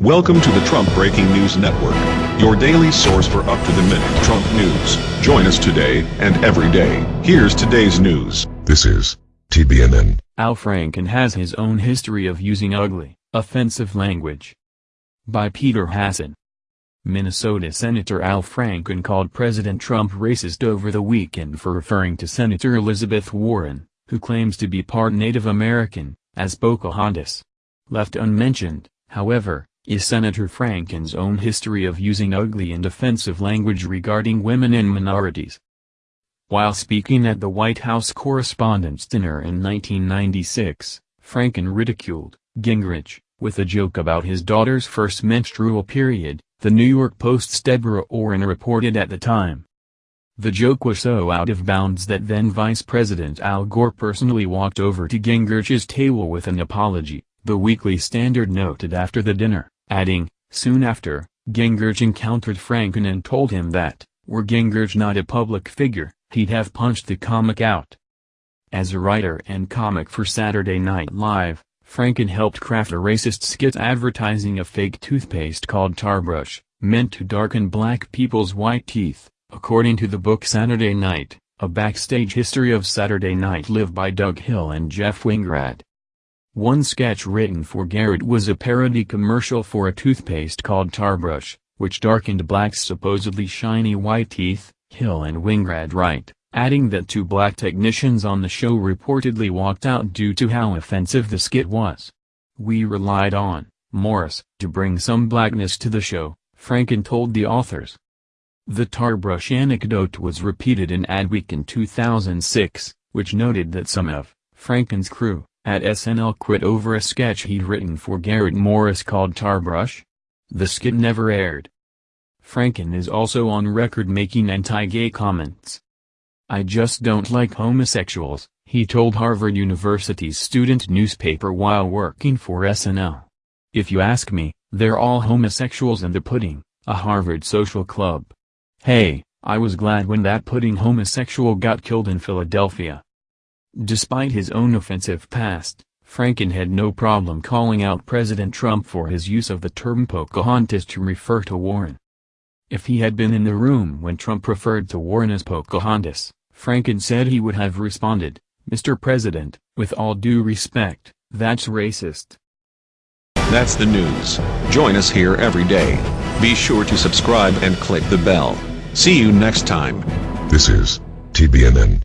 Welcome to the Trump Breaking News Network, your daily source for up-to-the-minute Trump news. Join us today and every day. Here's today's news. This is TBNN. Al Franken has his own history of using ugly, offensive language. By Peter Hasson. Minnesota Senator Al Franken called President Trump racist over the weekend for referring to Senator Elizabeth Warren, who claims to be part Native American, as Pocahontas. Left unmentioned, however, is Senator Franken's own history of using ugly and offensive language regarding women and minorities. While speaking at the White House Correspondents' Dinner in 1996, Franken ridiculed Gingrich, with a joke about his daughter's first menstrual period, the New York Post's Deborah Orin reported at the time. The joke was so out of bounds that then Vice President Al Gore personally walked over to Gingrich's table with an apology, the Weekly Standard noted after the dinner adding, soon after, Gingrich encountered Franken and told him that, were Gingrich not a public figure, he'd have punched the comic out. As a writer and comic for Saturday Night Live, Franken helped craft a racist skit advertising a fake toothpaste called Tarbrush, meant to darken black people's white teeth, according to the book Saturday Night, a backstage history of Saturday Night Live by Doug Hill and Jeff Weingrad. One sketch written for Garrett was a parody commercial for a toothpaste called Tarbrush, which darkened Black's supposedly shiny white teeth, Hill and Weingrad write, adding that two black technicians on the show reportedly walked out due to how offensive the skit was. We relied on, Morris, to bring some blackness to the show, Franken told the authors. The Tarbrush anecdote was repeated in Adweek in 2006, which noted that some of Franken's crew at SNL quit over a sketch he'd written for Garrett Morris called Tarbrush? The skit never aired. Franken is also on record making anti-gay comments. I just don't like homosexuals, he told Harvard University's student newspaper while working for SNL. If you ask me, they're all homosexuals in the pudding, a Harvard social club. Hey, I was glad when that pudding homosexual got killed in Philadelphia. Despite his own offensive past, Franken had no problem calling out President Trump for his use of the term Pocahontas to refer to Warren. If he had been in the room when Trump referred to Warren as Pocahontas, Franken said he would have responded, Mr. President, with all due respect, that's racist. That's the news. Join us here every day. Be sure to subscribe and click the bell. See you next time. This is TBNN.